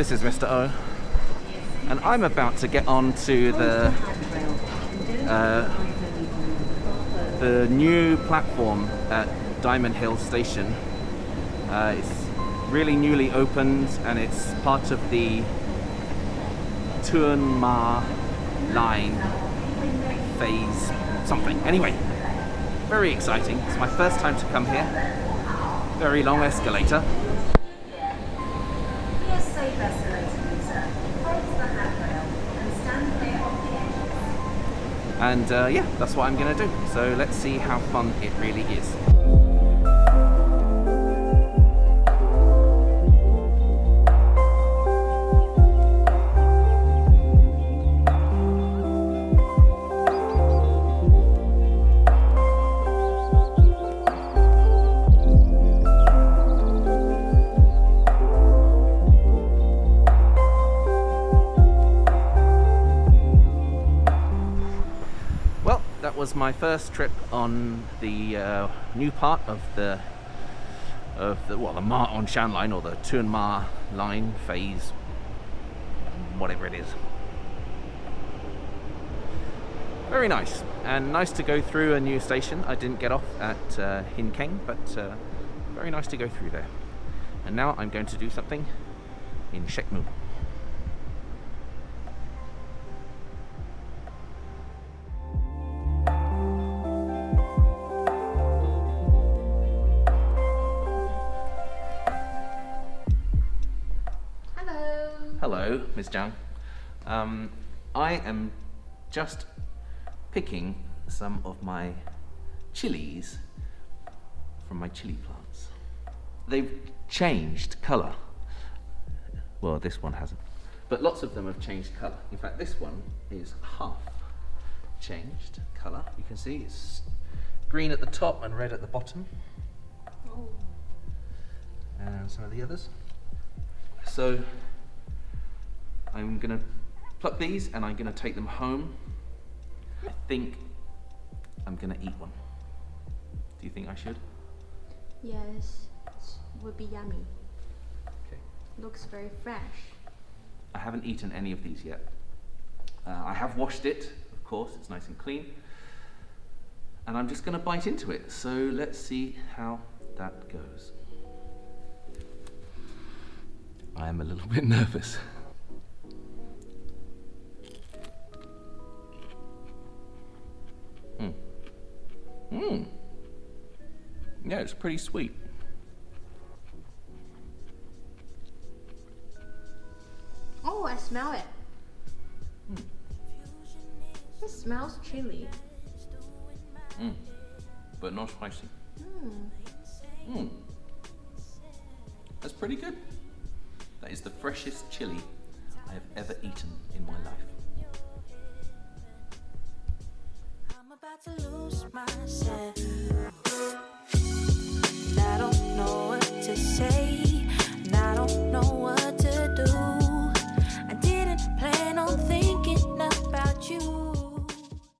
This is Mr. O, and I'm about to get on to the uh, the new platform at Diamond Hill Station. Uh, it's really newly opened, and it's part of the Tuen Ma line phase something. Anyway, very exciting. It's my first time to come here. Very long escalator. And uh, yeah, that's what I'm gonna do. So let's see how fun it really is. Was my first trip on the uh, new part of the of the well the Ma on Shan line or the Tuen Ma line phase, whatever it is. Very nice and nice to go through a new station. I didn't get off at uh, Hin Keng, but uh, very nice to go through there. And now I'm going to do something in Shek Hello. Ms. Zhang. Um, I am just picking some of my chilies from my chili plants. They've changed colour. Well, this one hasn't. But lots of them have changed colour. In fact, this one is half changed colour. You can see it's green at the top and red at the bottom. And some of the others. So I'm gonna pluck these and I'm gonna take them home. I think I'm gonna eat one. Do you think I should? Yes, it would be yummy. Okay. Looks very fresh. I haven't eaten any of these yet. Uh, I have washed it, of course, it's nice and clean. And I'm just gonna bite into it. So let's see how that goes. I am a little bit nervous. Hmm. Yeah, it's pretty sweet. Oh, I smell it. Mm. It smells chili. Mm. But not spicy. Hmm. Mm. That's pretty good. That is the freshest chili I have ever eaten in my life myself.